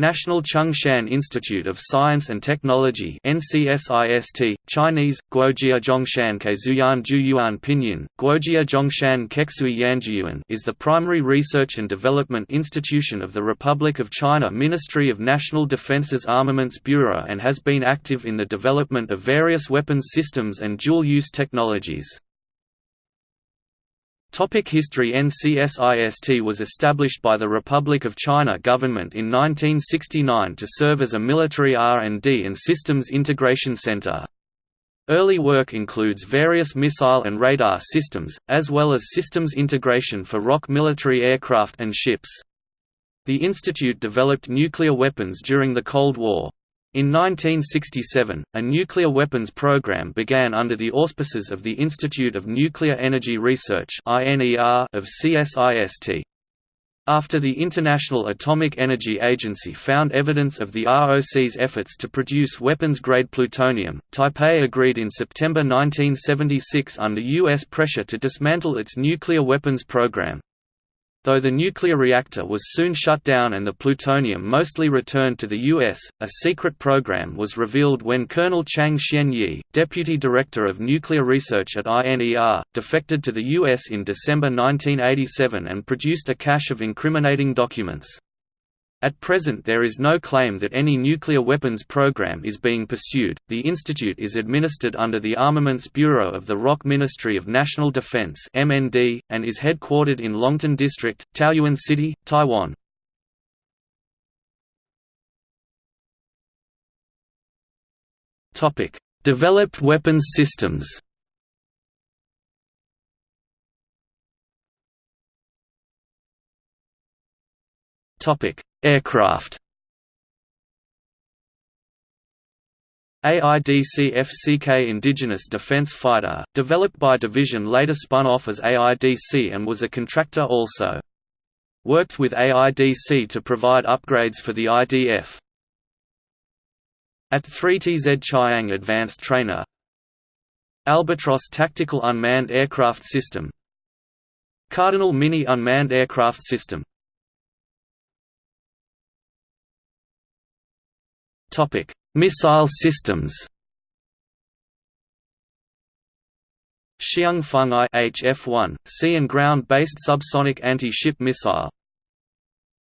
National Chung-Shan Institute of Science and Technology NCSIST, Chinese, Guojia Zhongshan Kezuyan Juyuan Pinyin, Guojia Zhongshan Keksui Yanjiyuan is the primary research and development institution of the Republic of China Ministry of National Defense's Armaments Bureau and has been active in the development of various weapons systems and dual-use technologies. Topic History NCSIST was established by the Republic of China government in 1969 to serve as a military R&D and systems integration center. Early work includes various missile and radar systems, as well as systems integration for ROC military aircraft and ships. The institute developed nuclear weapons during the Cold War. In 1967, a nuclear weapons program began under the auspices of the Institute of Nuclear Energy Research of CSIST. After the International Atomic Energy Agency found evidence of the ROC's efforts to produce weapons-grade plutonium, Taipei agreed in September 1976 under U.S. pressure to dismantle its nuclear weapons program. Though the nuclear reactor was soon shut down and the plutonium mostly returned to the U.S., a secret program was revealed when Colonel Chang Xianyi, deputy director of nuclear research at INER, defected to the U.S. in December 1987 and produced a cache of incriminating documents. At present, there is no claim that any nuclear weapons program is being pursued. The institute is administered under the Armaments Bureau of the ROC Ministry of National Defense (MND) and is headquartered in Longtan District, Taoyuan City, Taiwan. Topic: Developed weapons systems. Topic: Aircraft AIDC-FCK Indigenous Defense Fighter, developed by Division later spun off as AIDC and was a contractor also. Worked with AIDC to provide upgrades for the IDF. AT-3TZ Chiang Advanced Trainer Albatros Tactical Unmanned Aircraft System Cardinal Mini Unmanned Aircraft System Topic: Missile systems. Hsiung Feng I HF-1, sea and ground-based subsonic anti-ship missile.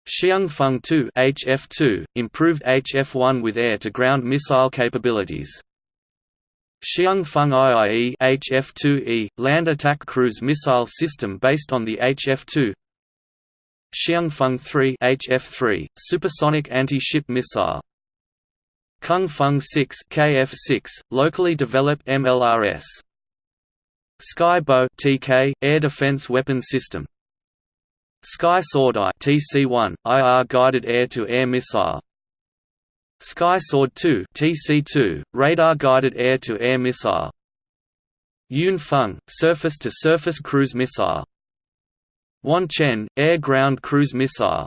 Hsiung Feng II HF-2, improved HF-1 with air-to-ground missile capabilities. Hsiung Feng IIE HF-2E, land attack cruise missile system based on the HF-2. Hsiung Feng III HF-3, supersonic anti-ship missile. Kung Feng 6 KF6, locally developed MLRS. Sky Bow TK, air defense weapon system. Sky Sword I TC1, IR guided air-to-air -air missile. Sky Sword 2 TC2, radar guided air-to-air -air missile. Yun Feng, surface-to-surface cruise missile. Wan Chien, air-ground cruise missile.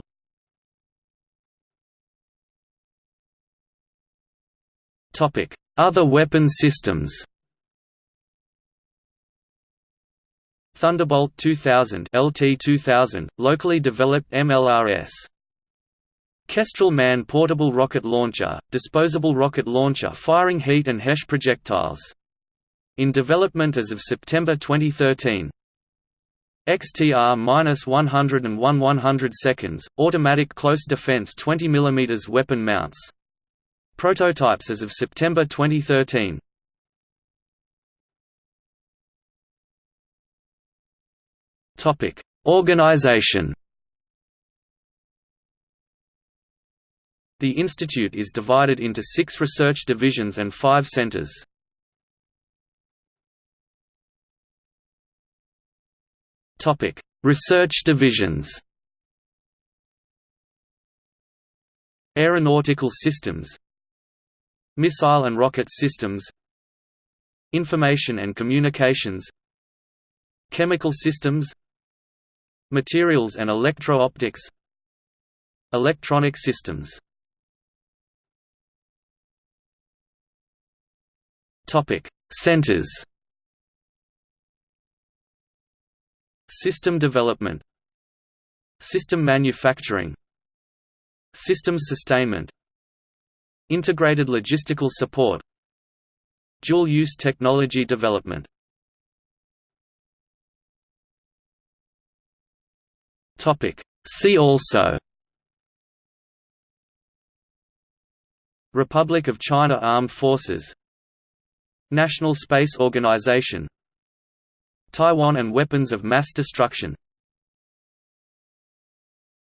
Other weapon systems Thunderbolt 2000 LT-2000, locally developed MLRS. Kestrel Man portable rocket launcher, disposable rocket launcher firing heat and HESH projectiles. In development as of September 2013. XTR-100 and 1 100 seconds, automatic close defense 20 mm weapon mounts. Prototypes as of September 2013. Topic: Organization. The institute is divided into six research divisions and five centers. Topic: Research divisions. Aeronautical systems Missile and rocket systems Information and communications Chemical systems Materials and electro-optics Electronic systems. Centers. System development. System manufacturing. Systems sustainment Integrated logistical support. Dual-use technology development. See also. Republic of China Armed Forces. National Space Organization. Taiwan and weapons of mass destruction